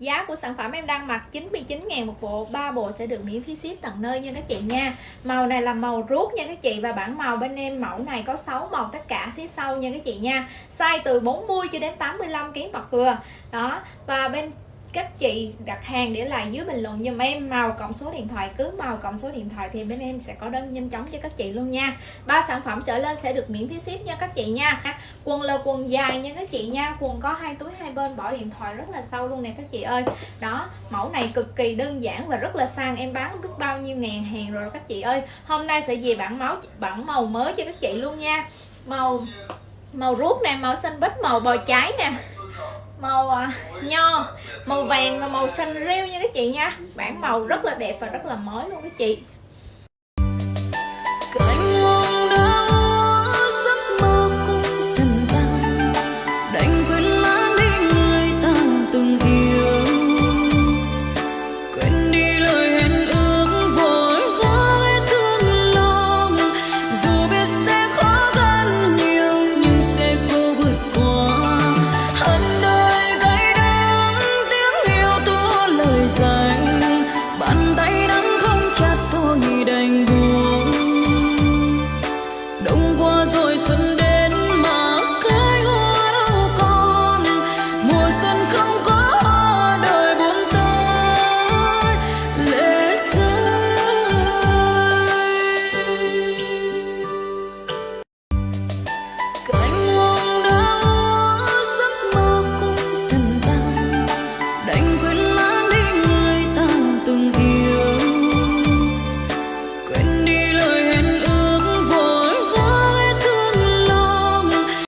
Giá của sản phẩm em đang mặc 99.000 một bộ 3 bộ sẽ được miễn phí ship tận nơi nha các chị nha. Màu này là màu rút nha các chị Và bản màu bên em mẫu này có 6 màu tất cả phía sau nha các chị nha. Size từ 40 cho đến 85 kg mặt vừa. Đó, Và bên các chị đặt hàng để lại dưới bình luận giùm em. Màu cộng số điện thoại, cứ màu cộng số điện thoại thì bên em sẽ có đơn nhanh chóng cho các chị luôn nha. Ba sản phẩm trở lên sẽ được miễn phí ship nha các chị nha. Quần là quần dài nha các chị nha. Quần có hai túi hai bên, bỏ điện thoại rất là sâu luôn nè các chị ơi. Đó, mẫu này cực kỳ đơn giản và rất là sang. Em bán biết bao nhiêu ngàn hàng rồi các chị ơi. Hôm nay sẽ về bản máu bản màu mới cho các chị luôn nha. Màu màu ruốc nè, màu xanh bích, màu bò cháy nè màu à, nho màu vàng và màu xanh rêu nha các chị nha. Bản màu rất là đẹp và rất là mới luôn các chị. trời bàn tay nắng không chặt thôi đành buông. Đông qua rồi xuân đến